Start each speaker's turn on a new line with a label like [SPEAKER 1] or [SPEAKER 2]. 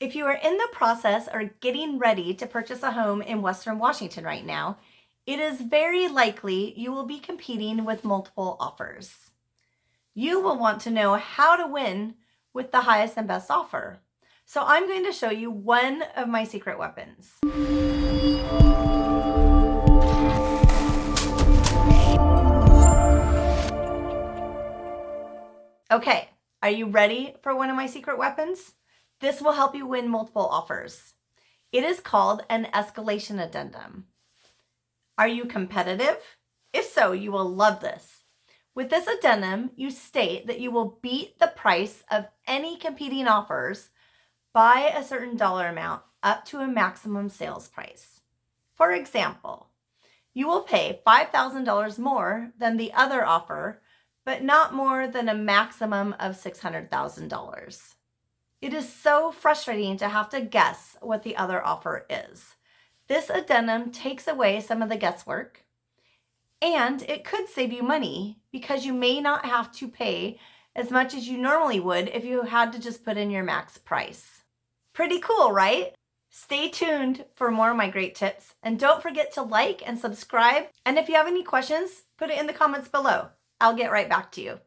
[SPEAKER 1] If you are in the process or getting ready to purchase a home in Western Washington right now, it is very likely you will be competing with multiple offers. You will want to know how to win with the highest and best offer. So I'm going to show you one of my secret weapons. Okay, are you ready for one of my secret weapons? This will help you win multiple offers. It is called an escalation addendum. Are you competitive? If so, you will love this. With this addendum, you state that you will beat the price of any competing offers by a certain dollar amount up to a maximum sales price. For example, you will pay $5,000 more than the other offer, but not more than a maximum of $600,000. It is so frustrating to have to guess what the other offer is. This addendum takes away some of the guesswork and it could save you money because you may not have to pay as much as you normally would if you had to just put in your max price. Pretty cool, right? Stay tuned for more of my great tips and don't forget to like and subscribe. And if you have any questions, put it in the comments below. I'll get right back to you.